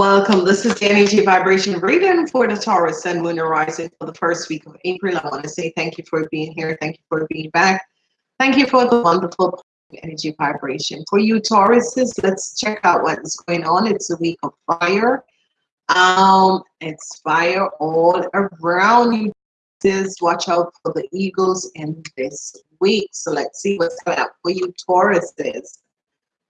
welcome. This is the energy vibration reading for the Taurus Sun Moon and Rising for the first week of April. I want to say thank you for being here. Thank you for being back. Thank you for the wonderful energy vibration. For you Tauruses, let's check out what is going on. It's a week of fire. Um, it's fire all around you. Just watch out for the eagles in this week. So let's see what's up for you Tauruses.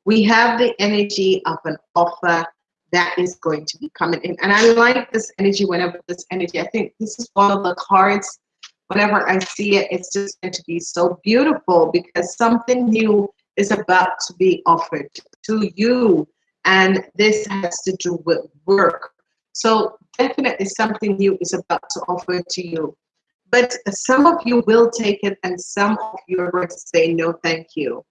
We have the energy of an offer that is going to be coming in. And I like this energy whenever this energy, I think this is one of the cards whenever I see it, it's just going to be so beautiful because something new is about to be offered to you. And this has to do with work. So definitely something new is about to offer to you. But some of you will take it and some of you are going to say, no, thank you.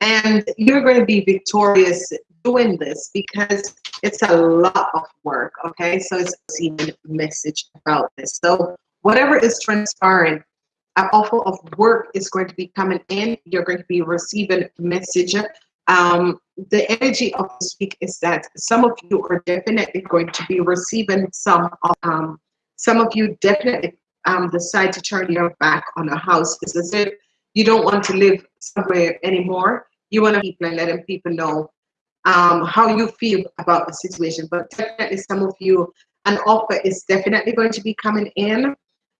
And you're going to be victorious doing this because it's a lot of work. Okay. So it's even a message about this. So whatever is transpiring, an offer of work is going to be coming in. You're going to be receiving message. Um, the energy of this week is that some of you are definitely going to be receiving some of, um, some of you definitely um, decide to turn your back on a house. It's as if you don't want to live somewhere anymore. You want to people and letting people know um, how you feel about the situation. But definitely some of you, an offer is definitely going to be coming in.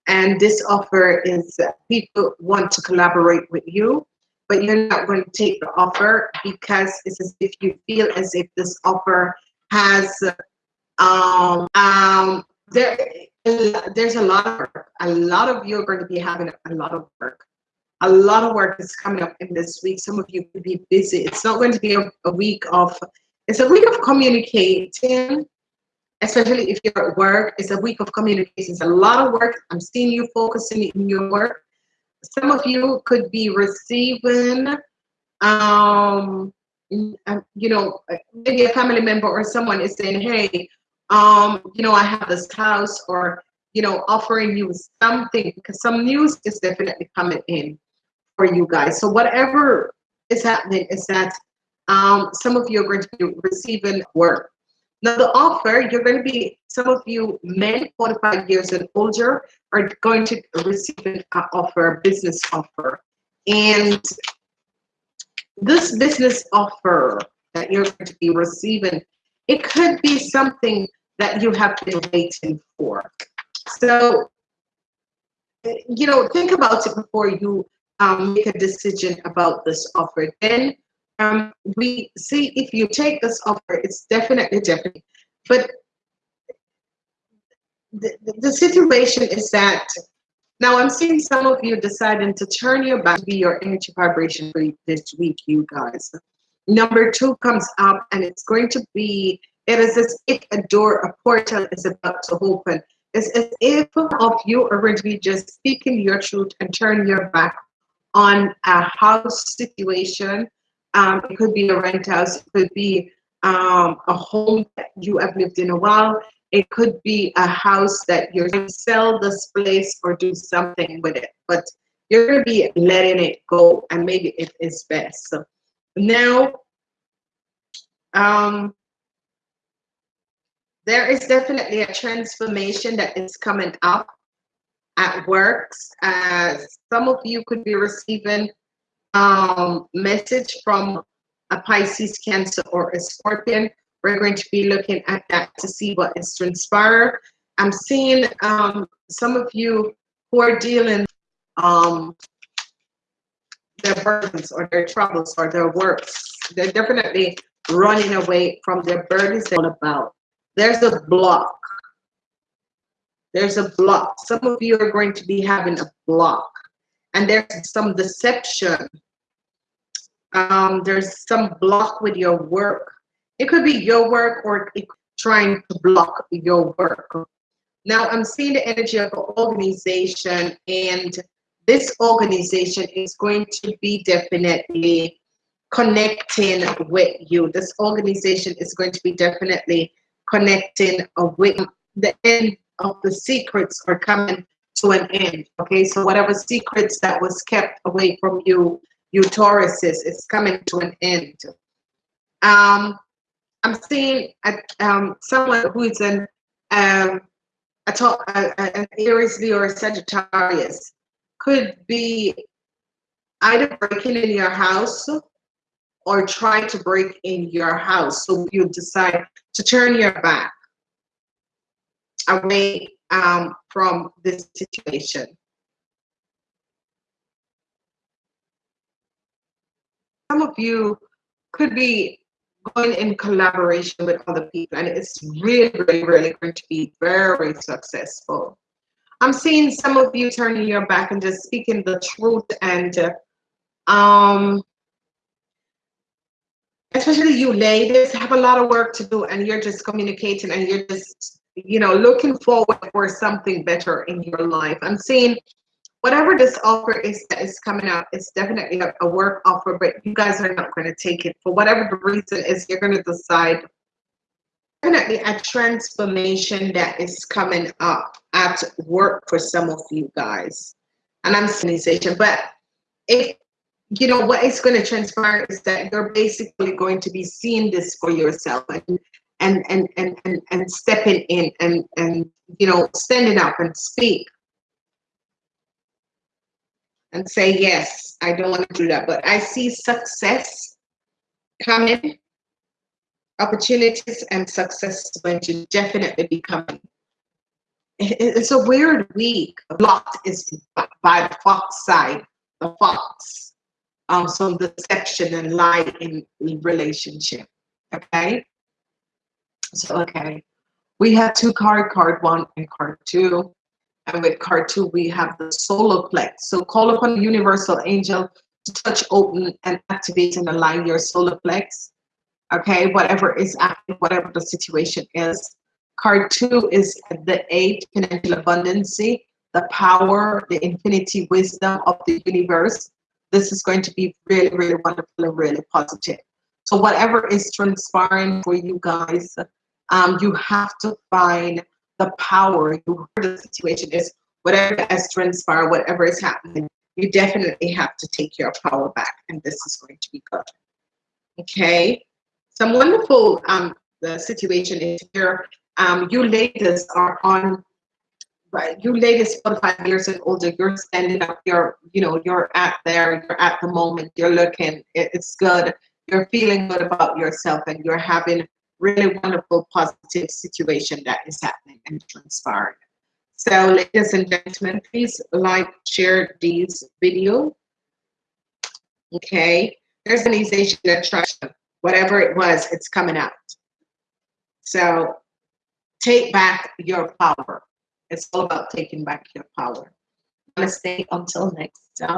And this offer is people want to collaborate with you, but you're not going to take the offer because it's as if you feel as if this offer has um, um, there, there's a lot of work. A lot of you are going to be having a lot of work. A lot of work is coming up in this week. Some of you could be busy. It's not going to be a, a week of, it's a week of communicating especially if you're at work, it's a week of communication. It's a lot of work. I'm seeing you focusing in your work. Some of you could be receiving, um, um, you know, maybe a family member or someone is saying, hey, um, you know, I have this house or, you know, offering you something because some news is definitely coming in for you guys. So whatever is happening is that um, some of you are going to be receiving work now the offer, you're going to be, some of you men 45 years and older are going to receive an offer, business offer. And this business offer that you're going to be receiving, it could be something that you have been waiting for. So, you know, think about it before you um, make a decision about this offer. Then um, we see if you take this offer, it's definitely, definitely. But the, the situation is that now I'm seeing some of you deciding to turn your back to be your energy vibration for this week, you guys. Number two comes up and it's going to be, it is as if a door, a portal is about to open. It's as if of you be just speaking your truth and turn your back on a house situation um, it could be a rent house, it could be um, a home that you have lived in a while. It could be a house that you're going to sell this place or do something with it. But you're going to be letting it go and maybe it is best. So now, um, there is definitely a transformation that is coming up at works. Uh, some of you could be receiving um, message from a Pisces, Cancer, or a Scorpio. We're going to be looking at that to see what is transpired. I'm seeing um, some of you who are dealing um, their burdens or their troubles or their works. They're definitely running away from their burdens about. There's a block. There's a block. Some of you are going to be having a block. And there's some deception um, there's some block with your work. It could be your work or trying to block your work. Now I'm seeing the energy of an organization and this organization is going to be definitely connecting with you. This organization is going to be definitely connecting with the end of the secrets are coming to an end. Okay, so whatever secrets that was kept away from you you Tauruses, it's coming to an end. Um, I'm seeing a, um, someone who is an um, a, a, an Aries, Leo, or Sagittarius could be either breaking in your house or try to break in your house. So you decide to turn your back away um, from this situation. Some of you could be going in collaboration with other people and it's really, really, really going to be very successful. I'm seeing some of you turning your back and just speaking the truth and uh, um, especially you ladies have a lot of work to do and you're just communicating and you're just you know looking forward for something better in your life. I'm seeing whatever this offer is that is coming up, it's definitely a, work offer but you guys are not going to take it. For whatever the reason is you're going to decide definitely a transformation that is coming up at work for some of you guys. And i'm saying but if you know what is going to transpire is that you're basically going to be seeing this for yourself. And and and and and, and stepping in and and you know standing up and speak and say yes i don't want to do that but i see success coming opportunities and success going to definitely be coming it's a weird week blocked is by the fox side the fox um, some deception and lie in, relationship. Okay. So, okay. We have two card, card one and card two. And with card two, we have the solar plex. So call upon the universal angel to touch, open, and activate and align your solar plex. Okay, whatever is active, whatever the situation is. Card two is the eight, financial abundance, the power, the infinity wisdom of the universe this is going to be really, really wonderful and really positive. So whatever is transpiring for you guys, um, you have to find the power. You the situation is whatever has transpired, whatever is happening, you definitely have to take your power back, and this is going to be good. Okay, some wonderful um, the situation is here. Um, you ladies are on right you ladies 45 years and older you're standing up you're you know you're at there you're at the moment you're looking it's good you're feeling good about yourself and you're having really wonderful positive situation that is happening and transpiring so ladies and gentlemen please like share these video okay there's an organization attraction whatever it was it's coming out so take back your power it's all about taking back your power. Namaste until next time.